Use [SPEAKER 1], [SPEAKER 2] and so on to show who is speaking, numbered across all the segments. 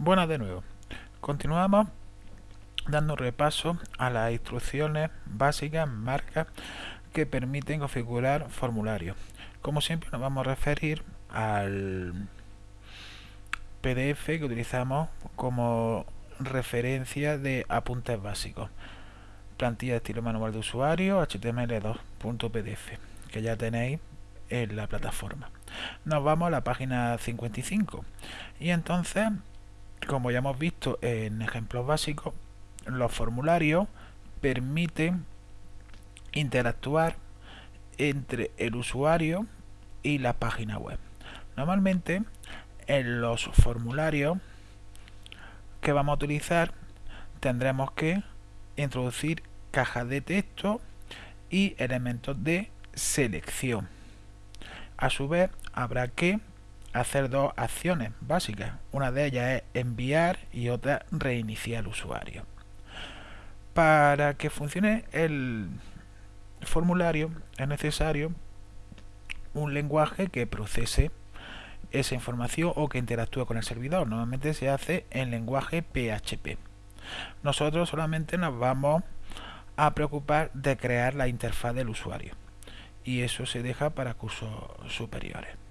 [SPEAKER 1] Buenas de nuevo. Continuamos dando repaso a las instrucciones básicas, marcas que permiten configurar formularios. Como siempre nos vamos a referir al PDF que utilizamos como referencia de apuntes básicos. Plantilla de estilo manual de usuario html2.pdf que ya tenéis en la plataforma. Nos vamos a la página 55 y entonces como ya hemos visto en ejemplos básicos, los formularios permiten interactuar entre el usuario y la página web. Normalmente en los formularios que vamos a utilizar tendremos que introducir cajas de texto y elementos de selección. A su vez habrá que hacer dos acciones básicas. Una de ellas es enviar y otra reiniciar el usuario. Para que funcione el formulario es necesario un lenguaje que procese esa información o que interactúe con el servidor. Normalmente se hace en lenguaje PHP. Nosotros solamente nos vamos a preocupar de crear la interfaz del usuario y eso se deja para cursos superiores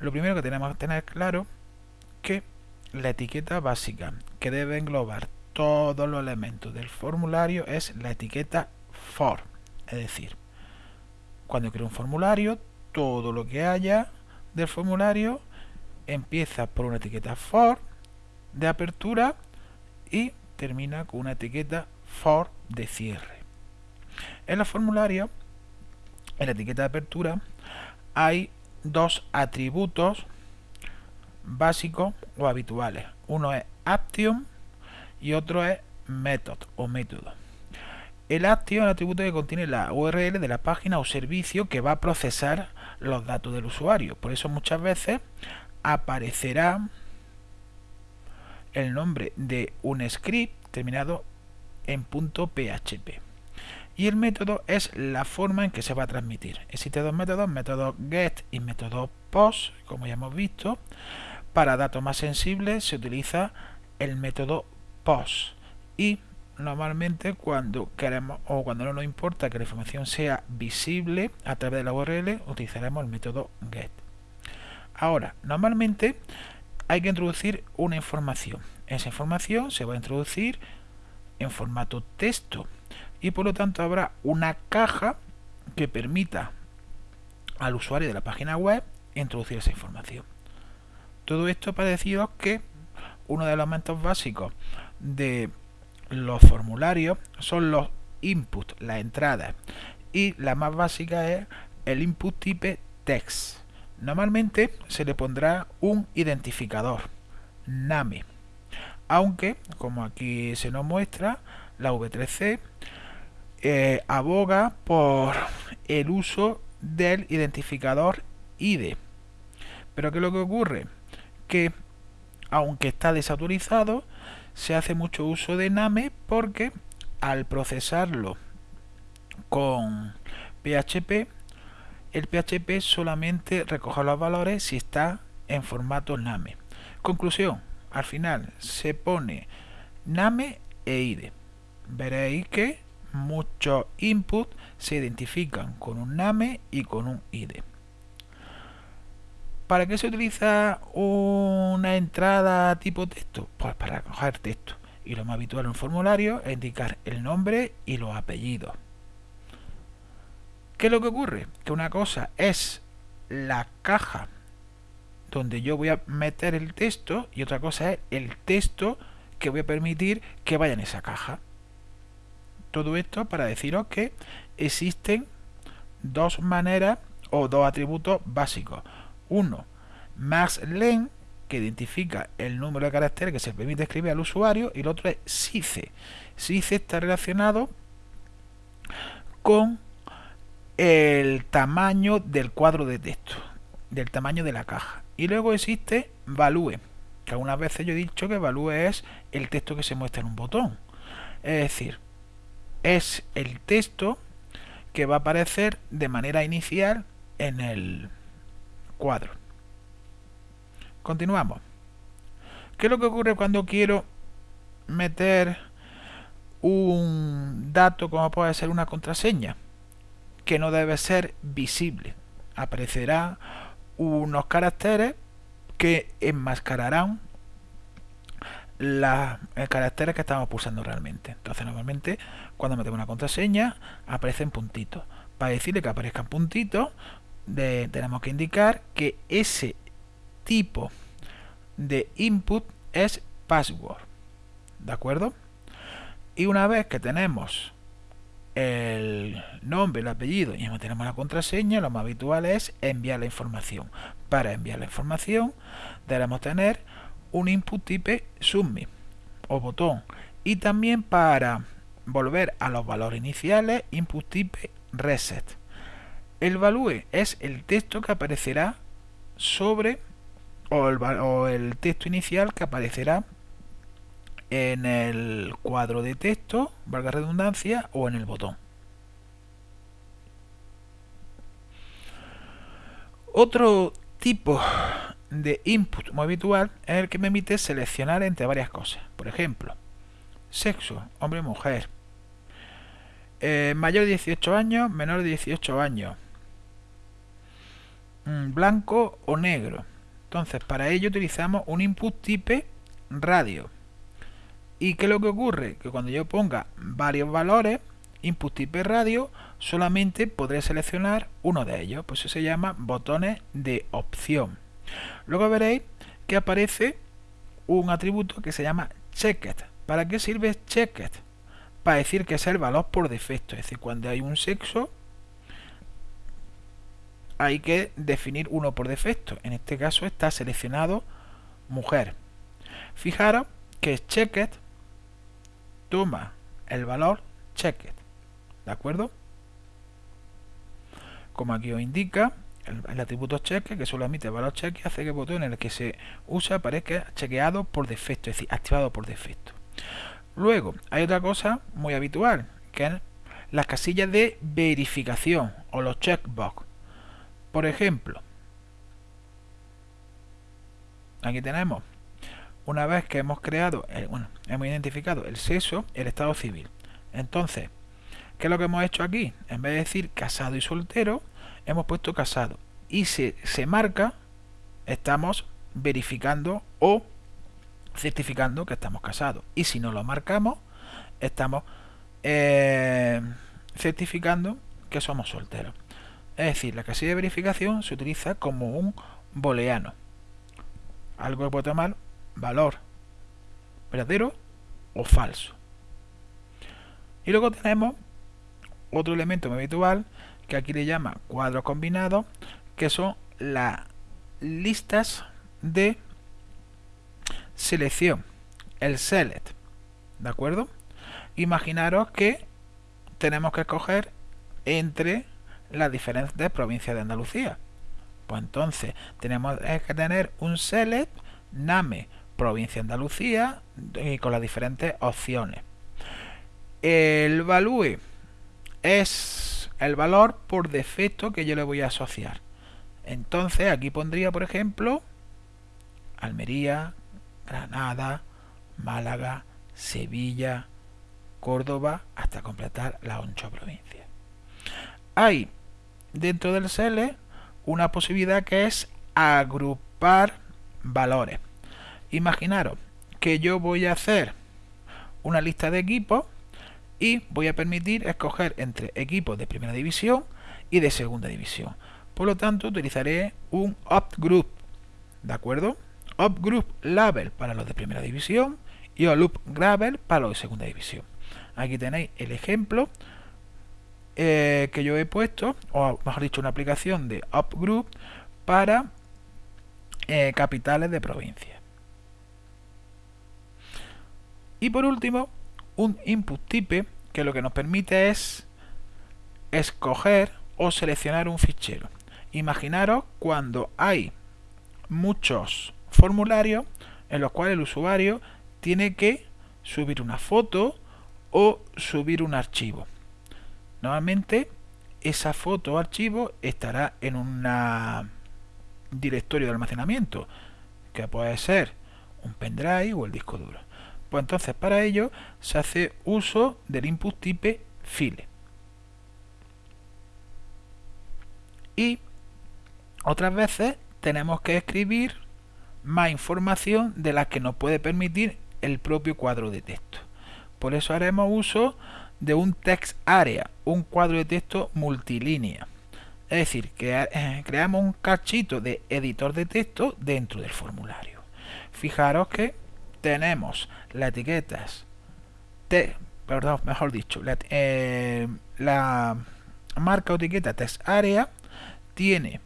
[SPEAKER 1] lo primero que tenemos que tener claro que la etiqueta básica que debe englobar todos los elementos del formulario es la etiqueta for. Es decir cuando creo un formulario todo lo que haya del formulario empieza por una etiqueta for de apertura y termina con una etiqueta for de cierre. En los formularios en la etiqueta de apertura hay dos atributos básicos o habituales. Uno es action y otro es method o método. El action es el atributo que contiene la URL de la página o servicio que va a procesar los datos del usuario. Por eso muchas veces aparecerá el nombre de un script terminado en .php y el método es la forma en que se va a transmitir. Existen dos métodos, método get y método post, como ya hemos visto. Para datos más sensibles se utiliza el método post y normalmente cuando queremos o cuando no nos importa que la información sea visible a través de la URL utilizaremos el método get. Ahora, normalmente hay que introducir una información. Esa información se va a introducir en formato texto y por lo tanto habrá una caja que permita al usuario de la página web introducir esa información. Todo esto para deciros que uno de los elementos básicos de los formularios son los inputs, las entradas, y la más básica es el input type text. Normalmente se le pondrá un identificador, name, aunque como aquí se nos muestra, la V3C eh, aboga por el uso del identificador ID. Pero ¿qué es lo que ocurre? Que aunque está desautorizado, se hace mucho uso de NAME porque al procesarlo con PHP, el PHP solamente recoge los valores si está en formato NAME. Conclusión, al final se pone NAME e ID. Veréis que muchos inputs se identifican con un name y con un ID. ¿Para qué se utiliza una entrada tipo texto? Pues para coger texto. Y lo más habitual en un formulario es indicar el nombre y los apellidos. ¿Qué es lo que ocurre? Que una cosa es la caja donde yo voy a meter el texto y otra cosa es el texto que voy a permitir que vaya en esa caja. Todo esto para deciros que existen dos maneras o dos atributos básicos. Uno, max len, que identifica el número de caracteres que se permite escribir al usuario, y el otro es size. Size está relacionado con el tamaño del cuadro de texto, del tamaño de la caja. Y luego existe value, que algunas veces yo he dicho que value es el texto que se muestra en un botón. Es decir, es el texto que va a aparecer de manera inicial en el cuadro. Continuamos. ¿Qué es lo que ocurre cuando quiero meter un dato como puede ser una contraseña? Que no debe ser visible. Aparecerá unos caracteres que enmascararán los caracteres que estamos pulsando realmente. Entonces normalmente cuando metemos una contraseña aparecen puntitos. Para decirle que aparezcan puntitos tenemos que indicar que ese tipo de input es password. ¿De acuerdo? Y una vez que tenemos el nombre, el apellido y tenemos la contraseña, lo más habitual es enviar la información. Para enviar la información debemos tener un input type submit o botón y también para volver a los valores iniciales input type reset. El value es el texto que aparecerá sobre o el, o el texto inicial que aparecerá en el cuadro de texto, valga redundancia, o en el botón. Otro tipo de input muy habitual es el que me permite seleccionar entre varias cosas. Por ejemplo, sexo, hombre o mujer, eh, mayor de 18 años, menor de 18 años, mm, blanco o negro. Entonces, para ello utilizamos un input type radio. ¿Y qué es lo que ocurre? Que cuando yo ponga varios valores, input type radio, solamente podré seleccionar uno de ellos. Pues eso se llama botones de opción. Luego veréis que aparece un atributo que se llama checked. ¿Para qué sirve checked? Para decir que es el valor por defecto. Es decir, cuando hay un sexo, hay que definir uno por defecto. En este caso está seleccionado mujer. Fijaros que checked toma el valor checked. ¿De acuerdo? Como aquí os indica, el, atributo cheque, que solo emite valor cheque, hace que el botón en el que se usa aparezca chequeado por defecto, es decir, activado por defecto. Luego, hay otra cosa muy habitual, que es las casillas de verificación o los checkbox. Por ejemplo, aquí tenemos, una vez que hemos creado, bueno, hemos identificado el sexo, el estado civil. Entonces, ¿qué es lo que hemos hecho aquí? En vez de decir casado y soltero, hemos puesto casado y se, se marca, estamos verificando o certificando que estamos casados. Y si no lo marcamos, estamos eh, certificando que somos solteros. Es decir, la casilla de verificación se utiliza como un booleano. Algo que puede tomar valor verdadero o falso. Y luego tenemos otro elemento muy habitual que aquí le llama cuadro combinado, que son las listas de selección, el select, ¿de acuerdo? Imaginaros que tenemos que escoger entre las diferentes provincias de Andalucía. Pues entonces tenemos que tener un select name provincia de Andalucía y con las diferentes opciones. El value es el valor por defecto que yo le voy a asociar. Entonces aquí pondría, por ejemplo, Almería, Granada, Málaga, Sevilla, Córdoba, hasta completar las ocho provincias. Hay dentro del SELE una posibilidad que es agrupar valores. Imaginaros que yo voy a hacer una lista de equipos y voy a permitir escoger entre equipos de primera división y de segunda división. Por lo tanto, utilizaré un opt-group, ¿de acuerdo? Opt-group label para los de primera división y loop gravel para los de segunda división. Aquí tenéis el ejemplo eh, que yo he puesto, o mejor dicho, una aplicación de opt-group para eh, capitales de provincia. Y por último, un input type que lo que nos permite es escoger o seleccionar un fichero. Imaginaros cuando hay muchos formularios en los cuales el usuario tiene que subir una foto o subir un archivo. Normalmente esa foto o archivo estará en un directorio de almacenamiento que puede ser un pendrive o el disco duro. Pues entonces para ello se hace uso del input type file. Y otras veces tenemos que escribir más información de la que nos puede permitir el propio cuadro de texto. Por eso haremos uso de un text area, un cuadro de texto multilínea. Es decir, que eh, creamos un cachito de editor de texto dentro del formulario. Fijaros que tenemos las etiquetas, te, perdón, mejor dicho, la, eh, marca o etiqueta text area tiene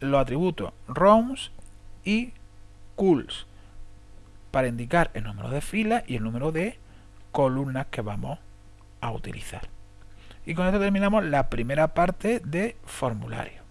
[SPEAKER 1] los atributos rows y cools para indicar el número de filas y el número de columnas que vamos a utilizar. Y con esto terminamos la primera parte de formulario.